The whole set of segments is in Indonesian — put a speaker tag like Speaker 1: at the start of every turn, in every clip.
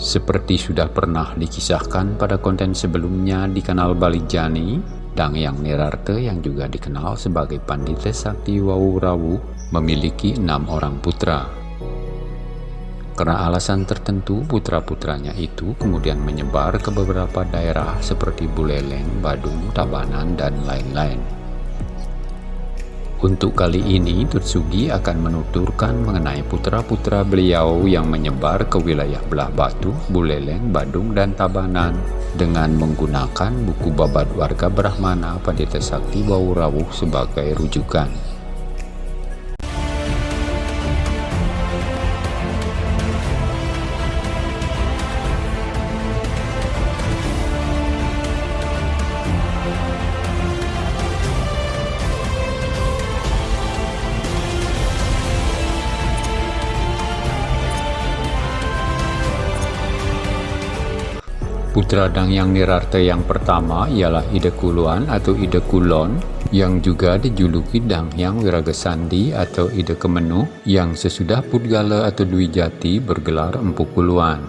Speaker 1: Seperti sudah pernah dikisahkan pada konten sebelumnya di kanal Balijani, Dang Yang Nirarte yang juga dikenal sebagai Pandita Sakti Wawurawu memiliki enam orang putra. Karena alasan tertentu, putra-putranya itu kemudian menyebar ke beberapa daerah seperti Buleleng, Badung, Tabanan, dan lain-lain. Untuk kali ini, Tutsugi akan menuturkan mengenai putra-putra beliau yang menyebar ke wilayah Belah Batu, Buleleng, Badung, dan Tabanan dengan menggunakan buku babat warga Brahmana Pandita Sakti Baurawuh sebagai rujukan. Putra Dang Yang Nirarte yang pertama ialah Ide Kuluan atau Ide Kulon yang juga dijuluki Dang Yang Wiragesandi atau Ide Kemenu yang sesudah Pudgala atau Dwi Jati bergelar Empu Kuluan.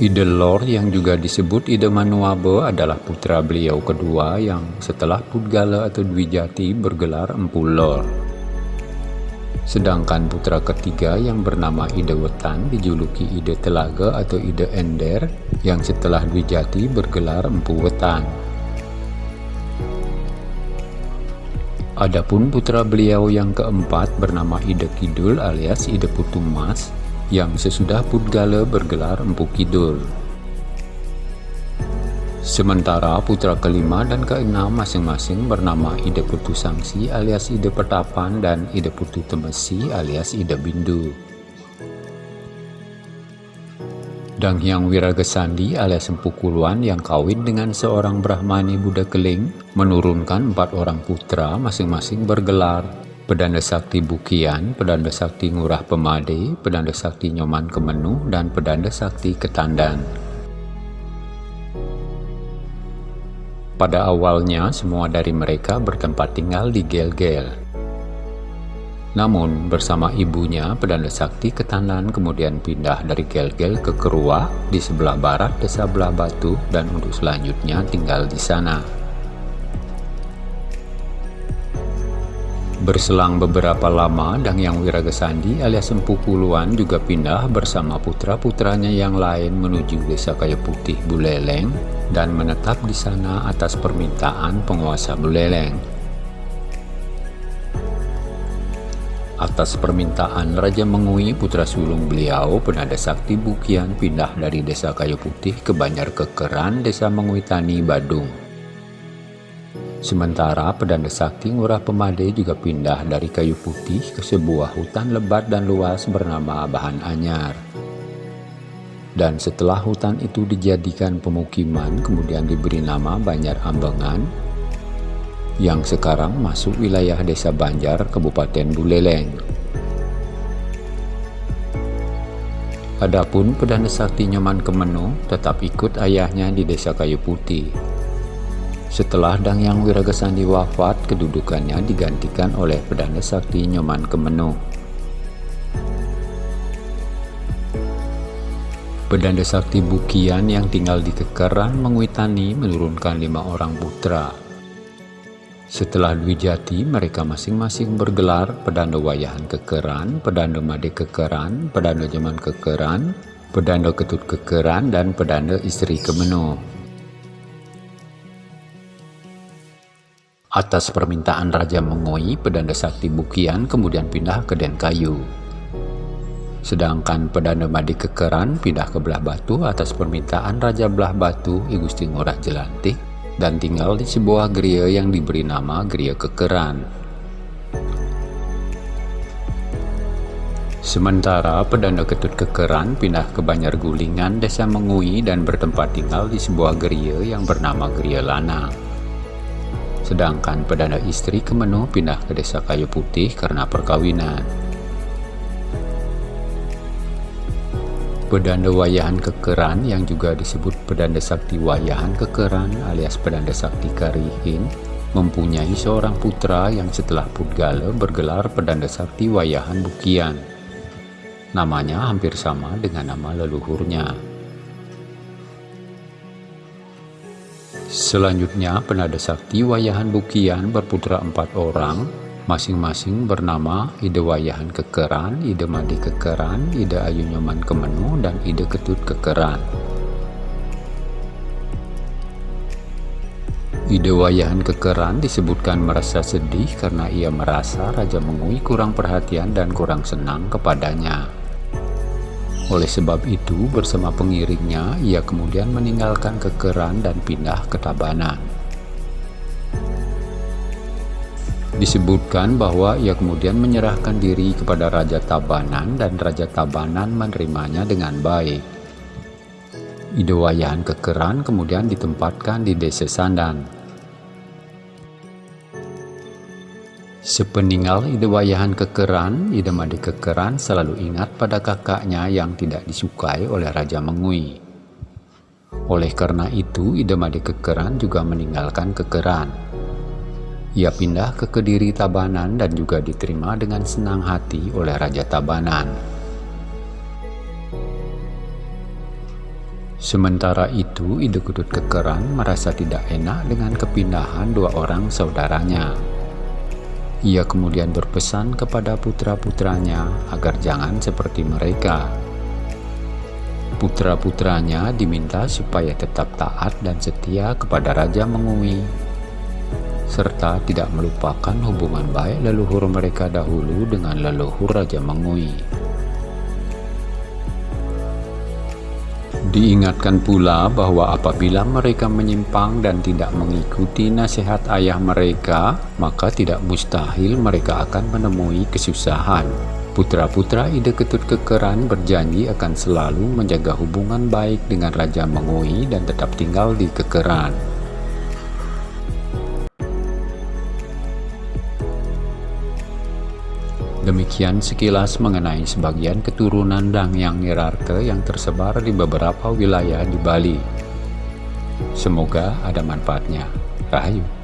Speaker 1: Ide Lor yang juga disebut Ide Manuabe adalah putra beliau kedua yang setelah Pudgala atau Dwi Jati bergelar Empu Lor. Sedangkan putra ketiga yang bernama Ide Wetan dijuluki Ide Telaga atau Ide Ender yang setelah Dwijati bergelar Empu Wetan. Adapun putra beliau yang keempat bernama Ide Kidul alias Ide Putumas yang sesudah Pudgala bergelar Empu Kidul. Sementara putra kelima dan keenam masing-masing bernama Ide Putu Sangsi alias Ide Petapan dan Ide Putu Temesi alias Ide Bindu. Dang Hyang Wiragesandi alias Empu Kuluan yang kawin dengan seorang Brahmani Buddha Keling menurunkan empat orang putra masing-masing bergelar Pedanda Sakti Bukian, Pedanda Sakti Ngurah Pemade, Pedanda Sakti Nyoman Kemenu, dan Pedanda Sakti Ketandan. Pada awalnya, semua dari mereka bertempat tinggal di Gel-Gel. Namun, bersama ibunya, Pedanda Sakti Ketanan kemudian pindah dari Gel-Gel ke Keruah di sebelah barat desa Belah Batu dan untuk selanjutnya tinggal di sana. Berselang beberapa lama, Dang Yang Wiragesandi alias Empu Puluan juga pindah bersama putra-putranya yang lain menuju desa Kayu Putih Buleleng dan menetap di sana atas permintaan penguasa Buleleng. Atas permintaan Raja Mengui putra sulung beliau, Penada Sakti Bukian pindah dari desa Kayu Putih ke Banjar Kekeran, desa Mengui Tani, Badung. Sementara Pedanda Sakti Ngurah Pemade juga pindah dari Kayu Putih ke sebuah hutan lebat dan luas bernama Bahan Anyar. Dan setelah hutan itu dijadikan pemukiman, kemudian diberi nama Banjar Ambengan, yang sekarang masuk wilayah Desa Banjar, Kabupaten Buleleng. Adapun Pedana Sakti Nyoman Kemenu tetap ikut ayahnya di Desa Kayu Putih. Setelah Dang Yang Wiragasandi wafat, kedudukannya digantikan oleh Pedana Sakti Nyoman Kemenu. Pedanda Sakti Bukian yang tinggal di Kekeran Menguitani menurunkan lima orang putra. Setelah Dwijati, mereka masing-masing bergelar Pedanda Wayahan Kekeran, Pedanda Made Kekeran, Pedanda Jaman Kekeran, Pedanda Ketut Kekeran, dan Pedanda Istri Kemeno. Atas permintaan Raja Mengoi, Pedanda Sakti Bukian kemudian pindah ke Denkayu. Sedangkan Perdana Madi Kekeran pindah ke Belah Batu atas permintaan Raja Belah Batu I Gusti Ngurah Jelantik dan tinggal di sebuah geria yang diberi nama Geria Kekeran. Sementara Pedanda Ketut Kekeran pindah ke Banjar Gulingan, Desa Mengui dan bertempat tinggal di sebuah geria yang bernama Geria Lana. Sedangkan Pedanda Istri Kemenu pindah ke Desa Kayu Putih karena perkawinan. Pedanda Wayahan Kekeran yang juga disebut Pedanda Sakti Wayahan Kekeran alias Pedanda Sakti Karihin mempunyai seorang putra yang setelah Pudgala bergelar Pedanda Sakti Wayahan Bukian. Namanya hampir sama dengan nama leluhurnya. Selanjutnya, penada sakti Wayahan Bukian berputra empat orang, masing-masing bernama Ide Wayahan Kekeran, Ide Madi Kekeran, Ide Ayu Nyoman Kemenu, dan Ide Ketut Kekeran. Ide Wayahan Kekeran disebutkan merasa sedih karena ia merasa Raja Mengui kurang perhatian dan kurang senang kepadanya. Oleh sebab itu, bersama pengiringnya, ia kemudian meninggalkan kekeran dan pindah ke Tabanan. Disebutkan bahwa ia kemudian menyerahkan diri kepada Raja Tabanan dan Raja Tabanan menerimanya dengan baik. Idewayan kekeran kemudian ditempatkan di desa Sandan. Sepeninggal ide wayahan kekeran, ide madi kekeran selalu ingat pada kakaknya yang tidak disukai oleh Raja Mengui. Oleh karena itu, ide madi kekeran juga meninggalkan kekeran. Ia pindah ke Kediri Tabanan dan juga diterima dengan senang hati oleh Raja Tabanan. Sementara itu, Ide Kudut Kekeran merasa tidak enak dengan kepindahan dua orang saudaranya. Ia kemudian berpesan kepada putra-putranya agar jangan seperti mereka. Putra-putranya diminta supaya tetap taat dan setia kepada Raja Mengui, serta tidak melupakan hubungan baik leluhur mereka dahulu dengan leluhur Raja Mengui. Diingatkan pula bahwa apabila mereka menyimpang dan tidak mengikuti nasihat ayah mereka, maka tidak mustahil mereka akan menemui kesusahan. Putra-putra Ide Ketut Kekeran berjanji akan selalu menjaga hubungan baik dengan Raja Mengui dan tetap tinggal di Kekeran. Demikian sekilas mengenai sebagian keturunan Dangyang Nirarte yang tersebar di beberapa wilayah di Bali. Semoga ada manfaatnya. Rahayu.